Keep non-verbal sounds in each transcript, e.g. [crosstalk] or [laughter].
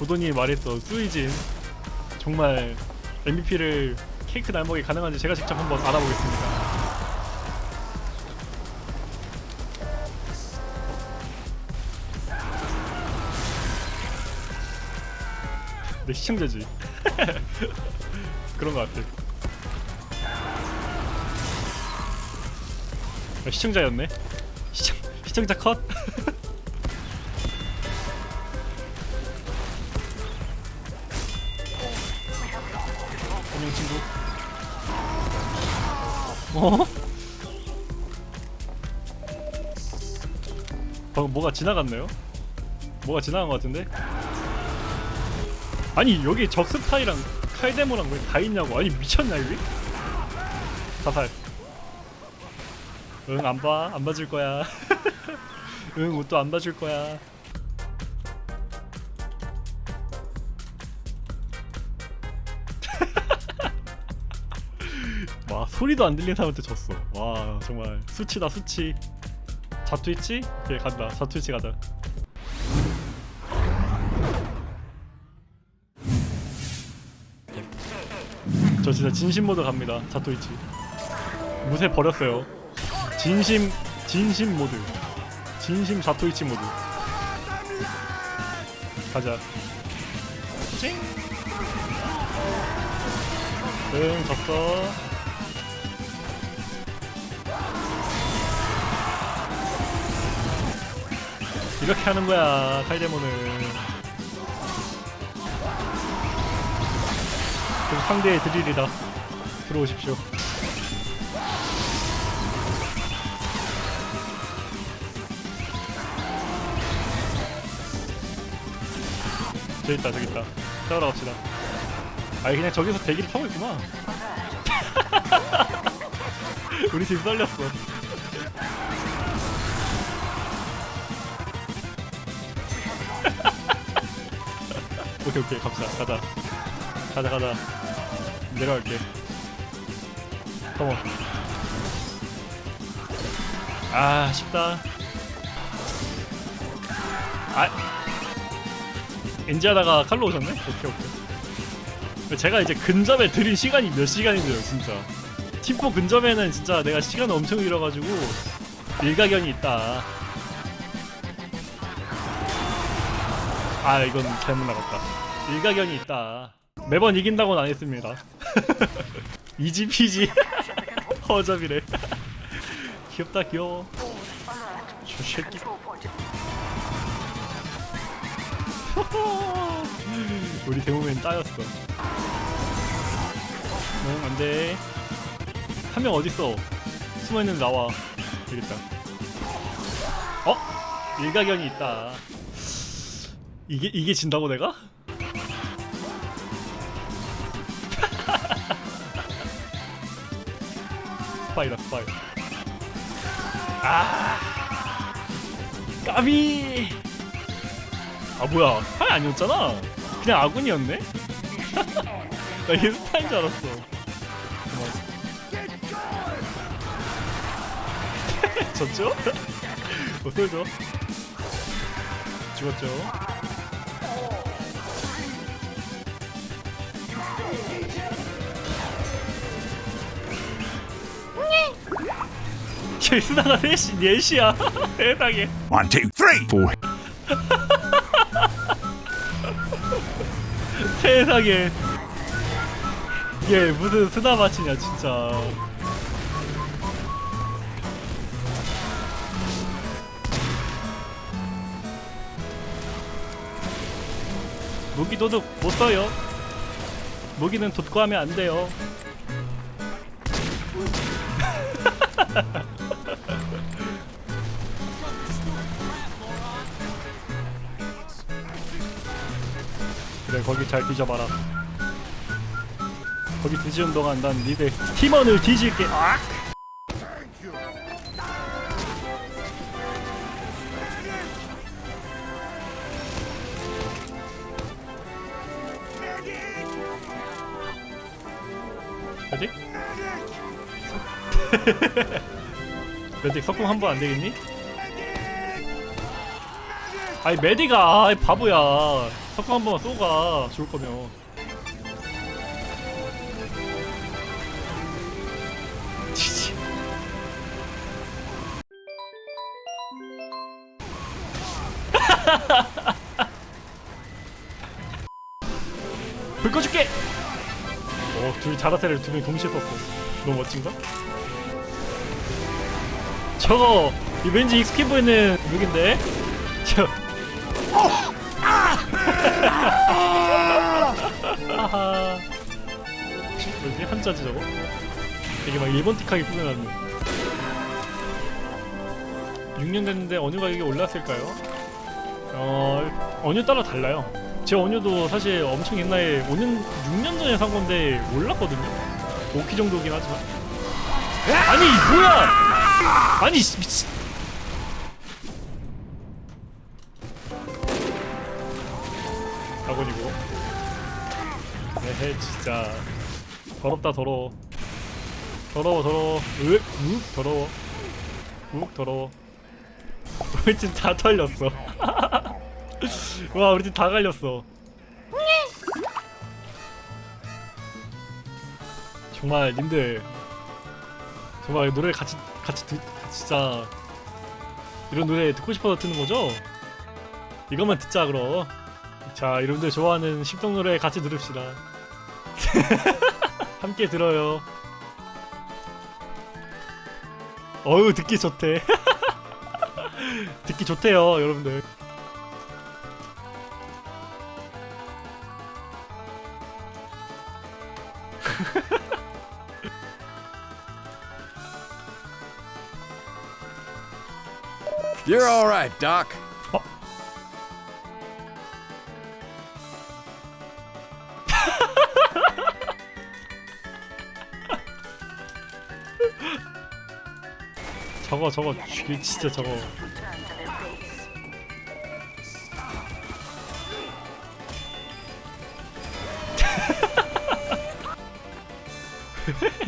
우도님이 말했던 수이진 정말 MVP를 케이크 날먹이 가능한지 제가 직접 한번 알아보겠습니다. 내 시청자지. [laughs] 그런 것 같아. 아, 시청자였네. 시청 시청자 컷. [laughs] 안녕 친구. 어? 방금 뭐가 지나갔나요? 뭐가 지나간 것 같은데? 아니 여기 적스타이랑 칼데모랑 왜 다 있냐고 아니 미쳤냐 여기? 사살 응 안 봐 안 봐줄 거야 [laughs] 응 옷도 안 봐줄 거야 와 소리도 안 들리는 사람한테 졌어. 와 정말 수치다 수치. 자투있지? 오케이 간다. 자투있지 가자. 저 진짜 진심 모드 갑니다. 자토이치 무쇠 버렸어요. 진심 진심 모드. 진심 자토이치 모드. 가자. 찡! 응 졌어 이렇게 하는 거야 칼데모는 그럼 상대의 드릴이다 들어오십시오. 저기 있다 저기 있다. 싸우러 갑시다. 아니 그냥 저기서 대기를 타고 있구나 [laughs] 우리 팀 썰렸어 오케이 오케이. 갑시다. 가자. 가자 가자. 내려갈게. 컴온. 아 쉽다. 아. 엔지하다가 칼로 오셨네? 오케이 오케이. 제가 이제 근접에 들인 시간이 몇 시간인데요 진짜. 팀포 근접에는 진짜 내가 시간을 엄청 잃어가지고 일가견이 있다 아 이건 잘못 나갔다. 일가견이 있다. 매번 이긴다고는 안 했습니다. [laughs] 이지피지. [laughs] 허접이래. [laughs] 귀엽다 귀여워. 저 새끼. 우리 대모맨 따였어. 응 안돼. 한 명 어딨어? 숨어있는 나와. 되겠다. 어? 일가견이 있다 이게 이게 진다고 내가? 스파이다 스파이 아 까비 아 뭐야 스파이 아니었잖아 그냥 아군이었네? [laughs] 나 얘 스파인 줄 알았어. [laughs] 졌죠? [laughs] 뭐 쏠죠? 죽었죠? 제스나가 넷이 넷이야. 세상에. One, two, three, four. [laughs] 세상에. 이게 무슨 스나마치냐 진짜. 무기 도둑 못 써요. 무기는 돋고 하면 안 돼요 [laughs] 그래 거기 잘 뒤져봐라 거기 뒤지는 동안 난 니네 팀원을 뒤질게 아! 뭐지? [laughs] 메딕 석궁 한 번 안 되겠니? 아니 메디가 아이 바보야 석궁 한 번만 쏘가 좋을 거면. [laughs] 불 꺼줄게! 어, 둘 자라테를 두 명이 동시에 썼어. 너무 멋진가? 저거, 이 왠지 익숙해 보이는 룩인데? 저. 하하. 뭐지? 한자지 저거? 되게 막 일본틱하게 꾸며놨네. 6년 됐는데 어느 가격이 올랐을까요? 어, 어느 따라 달라요. 제 어뉴도 사실 엄청 옛날에 5년, 6년 전에 산 건데 올랐거든요. 5키 정도긴 하지만. 아니 뭐야? 아니 씨, 미 친. 학원이고. 에헤 진짜 더럽다 더러워. 더러워 더러워. 으, 우 더러워. 우 더러워. [laughs] 우리 팀 다 털렸어. [laughs] 와 우리 팀 다 갈렸어. 정말 님들 정말 노래 같이 같이 듣 진짜 이런 노래 듣고 싶어서 듣는 거죠? 이것만 듣자 그럼. 자 여러분들 좋아하는 십동 노래 같이 들읍시다. [laughs] 함께 들어요. 어우 듣기 좋대. [laughs] 듣기 좋대요 여러분들. You're all right, Doc. 저거 저거 진짜 저거. [laughs]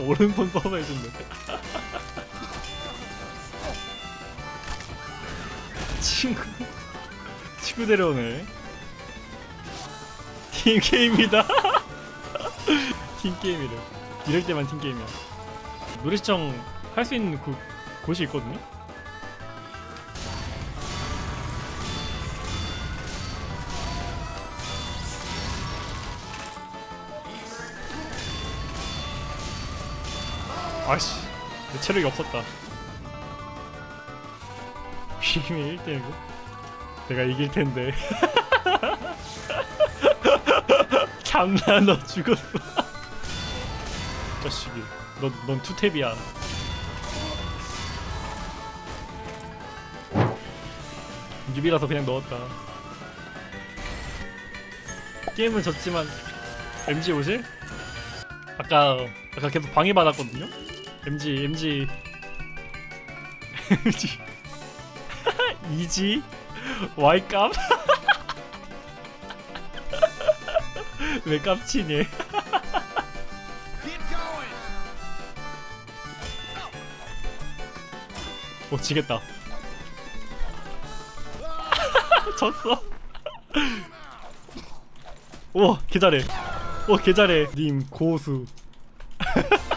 오른손 써서 해준대. [laughs] 친구 친구 데려오네. 팀게임이다. [laughs] 팀게임이래. 이럴 때만 팀게임이야. 노래 시청 할 수 있는 그 곳이 있거든요? 아씨 내 체력이 없었다. 비밀 1대1고 내가 이길 텐데. [laughs] 장난 너 죽었어. [laughs] 자식이. 넌, 넌 투탭이야 뉴비라서 그냥 넣었다 게임은 졌지만 MG 오실? 아까 아까 계속 방해받았거든요? MG MG MG 이지 와이 깜? [laughs] 왜 깜치니? Going. [laughs] 오 지겠다 졌어. 우와 개 잘해. 우와 개 잘해. 님 고수. [laughs]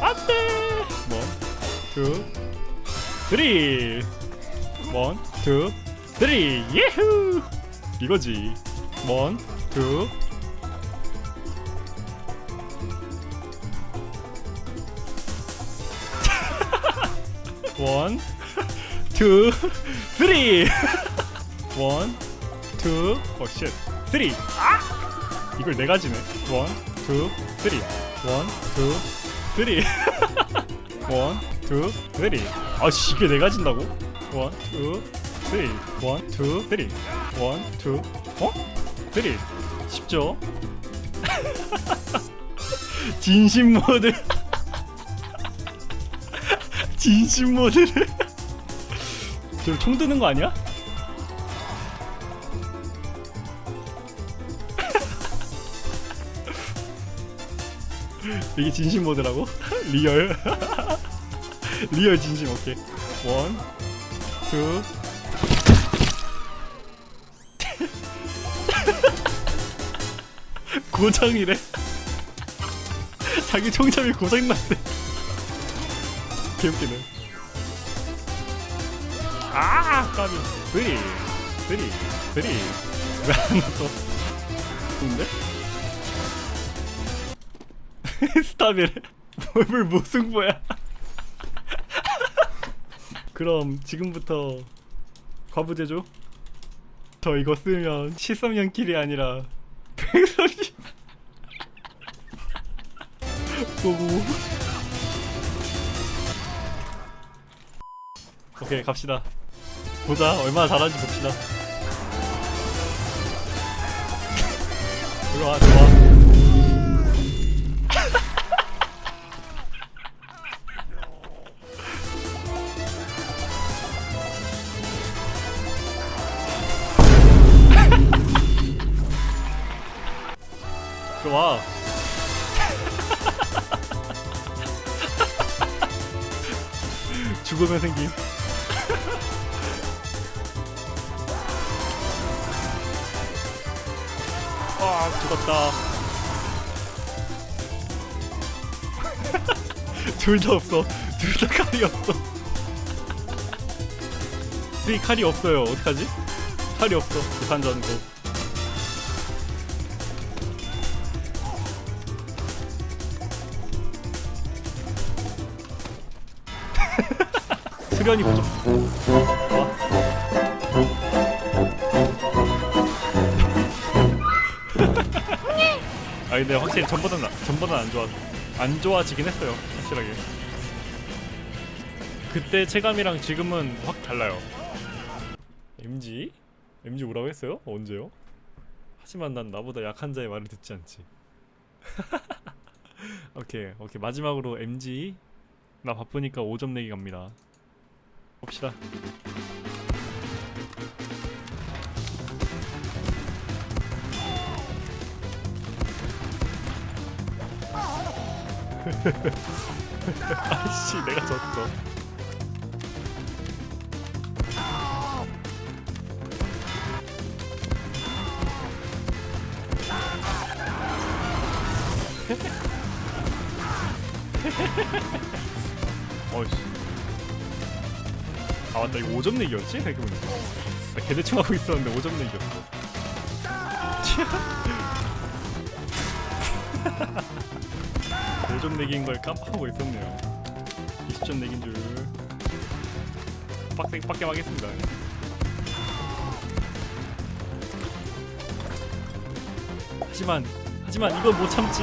안돼! 원, 투, 쓰리. 원, 투, 쓰리. 예후! 이거지 원, 투. [laughs] 원, 투, 쓰리. [laughs] 원, 투, 오 쉣 쓰리. 아! 이걸 네 가지네. one, two, three. one, two, three. [laughs] one, two, three. 아씨 이게 네 가진다고? one, two, three. one, two, three. one, two. 어? three 쉽죠? [laughs] 진심 모드 [laughs] 진심 모드를 저총 드는 거 아니야? [laughs] 이게 진심 모드라고? real real 진심 오케이 one, two 고장이래. [laughs] 자기 총잡이 고장났대 개웃기네 아 까비. three three three. 왜 안 넣었어? 좋은데? 스탑이래. 뭘 무승부야? [laughs] 그럼 지금부터 과부제죠? 저 이거 쓰면 13년 킬이 아니라 [laughs] 130 보고. 오케이 갑시다. 보자 얼마나 잘하는지 봅시다. 들어와 들어와 죽으면 생김. [laughs] 아 죽었다. [laughs] 둘 다 없어. 둘 다 칼이 없어. [laughs] 네 칼이 없어요. 어떡하지? 칼이 없어. 부산전고 수련이 부족 와. 아 근데 확실히 전보다는 전보다는 안 좋아 안 좋아지긴 했어요 확실하게 그때 체감이랑 지금은 확 달라요 MG? MG 뭐라고 했어요? 언제요? 하지만 난 나보다 약한 자의 말을 듣지 않지 [laughs] 오케이 오케이 마지막으로 MG 나 바쁘니까 5점 내기 갑니다 봅시다. [laughs] 아이씨 내가 졌어. [laughs] 어이씨 아 맞다. 이거 5점 내기였지? 생각해보니까 나 개대충 하고 있었는데 5점 내기였어. 5점 내기인 걸 깜빡하고 있었네요. 20점 내기인 줄. 빡세, 빡게 하겠습니다. 하지만 하지만 이건 못 참지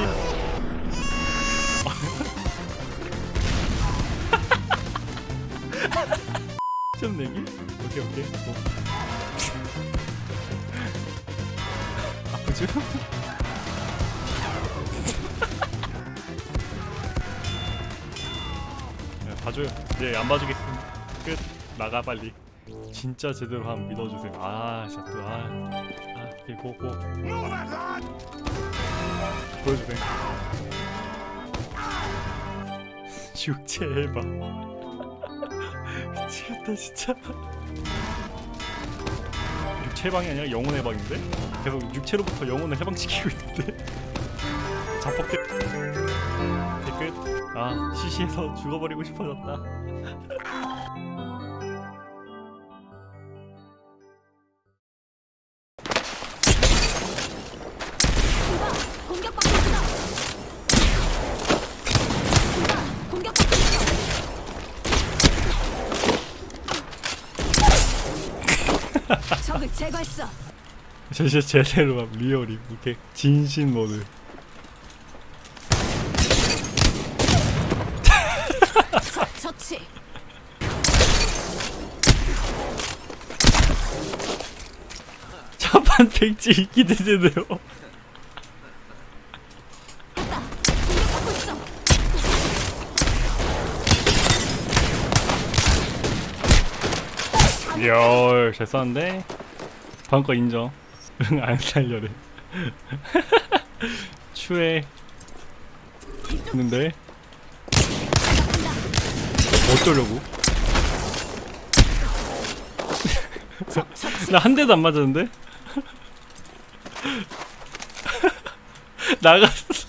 점 내기? 오케이 오케이. 뭐. [laughs] 아프죠? 야, [laughs] 봐줘요. 네안 봐주겠습니다 끝. 나가 빨리. 진짜 제대로 한번 믿어주세요. 아 진짜 또아 아, 오케이 고고. 보여주세요. [laughs] 해봐 미치겠다 진짜. 육체 해방이 아니라 영혼 해방인데? 계속 육체로부터 영혼을 해방시키고 있는데? 자뻑대 댓글. 아 시시해서 죽어버리고 싶어졌다 적을 제거했어. 진짜 제대로 막 real이 이렇게 진심 모드 처치. 첫판 백지 기대되네요 됐다. 공격받고 있어. 리얼 잘 썼는데? 다음 거 인정. 응 [laughs] 안 살려래 [laughs] 추해. 있는데? 어쩌려고? [laughs] 나 한 대도 안 맞았는데? 나갔어